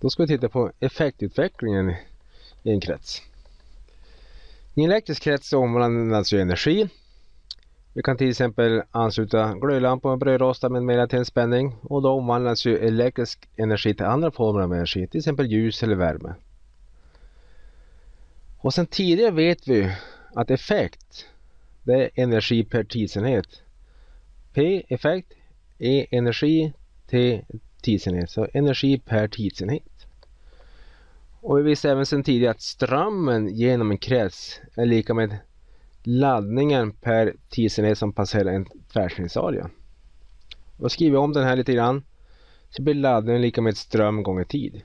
Då ska vi titta på effektutvecklingen i en krets. I en elektrisk krets omvandlas ju energi. Vi kan till exempel ansluta glödlampor och brödrostar med mera till en spänning och då omvandlas ju elektrisk energi till andra former av energi, till exempel ljus eller värme. Och sen tidigare vet vi att effekt det är energi per tidsenhet. P effekt, E energi, T tidsenhet. Så energi per tidsenhet. Och vi visste även sedan tidigare att strömmen genom en krets är lika med laddningen per tidsenhet som passerar en tvärsnittsarea. Då skriver vi om den här lite grann. Så blir laddningen lika med ström gånger tid.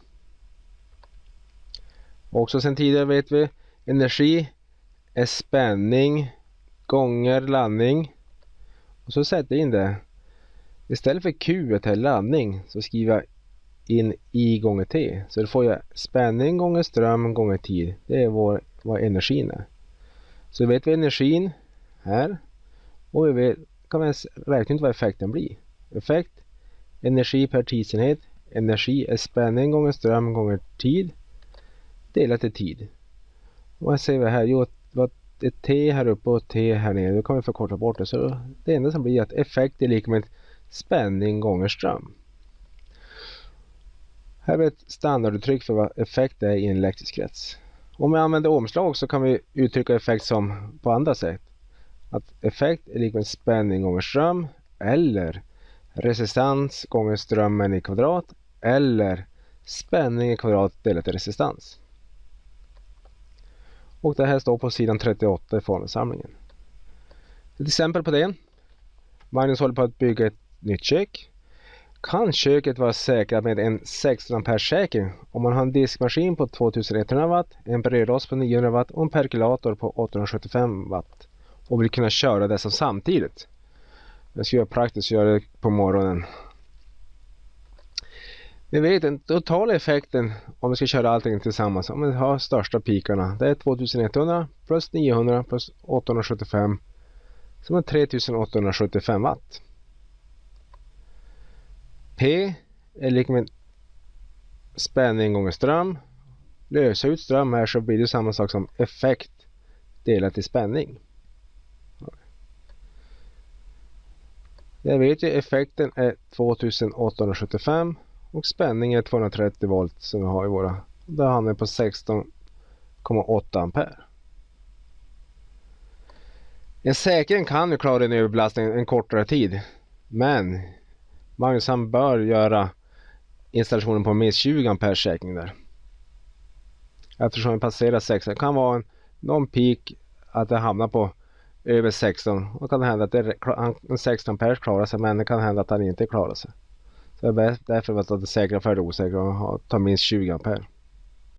Också sedan tidigare vet vi energi är spänning gånger laddning. Och så sätter jag in det. Istället för Q är laddning så skriver jag in I gånger T. Så då får jag spänning gånger ström gånger tid. Det är vår, vad energin är. Så vet vi energin här. Och vi vet, kan vi räkna ut vad effekten blir. Effekt energi per tidsenhet. Energi är spänning gånger ström gånger tid. Delat i tid. Och vad ser vi här? Jo, ett T här uppe och ett T här nere. Då kan vi förkorta bort det. Så det enda som blir att effekt är lika med spänning gånger ström. Här har vi ett standarduttryck för vad effekt är i en elektrisk krets. Om vi använder omslag så kan vi uttrycka effekt som på andra sätt. Att effekt är lika med spänning gånger ström eller resistans gånger strömmen i kvadrat eller spänning i kvadrat delat i resistans. Och det här står på sidan 38 i formelsamlingen. Ett exempel på det. Magnus håller på att bygga ett nytt kök. Kan köket vara säkrat med en 16 ampere säkring om man har en diskmaskin på 2100 watt, en brödrost på 900 watt och en perkulator på 875 watt och vill kunna köra dessa samtidigt. Jag ska göra praktiskt göra det på morgonen Ni vet den totala effekten om vi ska köra allting tillsammans, om vi har största pikarna, det är 2100 plus 900 plus 875 som är 3875 watt. P är lika med spänning gånger ström. Lösa ut ström här så blir det samma sak som effekt delat i spänning. Jag vet ju effekten är 2875 och spänning är 230 volt som vi har i våra. Där hamnar vi på 16,8 ampere. En säkring kan ju klara en överbelastning en kortare tid. Men Magnus han bör göra installationen på minst 20 ampere säkring där. Eftersom vi passerar 16. Det kan vara en, någon peak att det hamnar på över 16. Då kan det hända att det, en 16 ampere klarar sig men det kan hända att han inte klarar sig. Så det är därför att det är säkra för det osäkra och ta minst 20 ampere.